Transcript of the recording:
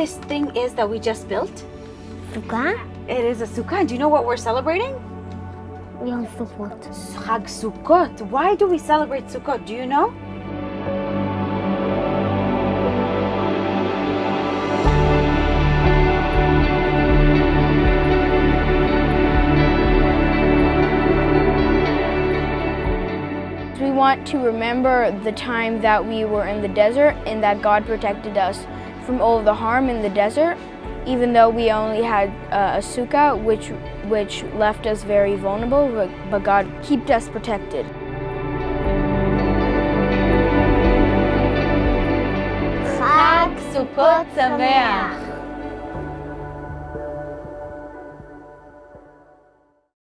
this thing is that we just built? Sukkah? It is a sukkah. Do you know what we're celebrating? Yom Sukkot. Chag Sukkot. Why do we celebrate Sukkot? Do you know? We want to remember the time that we were in the desert and that God protected us from all of the harm in the desert, even though we only had uh, a sukkah, which, which left us very vulnerable, but, God kept us protected. Chag Sukkot Sameach.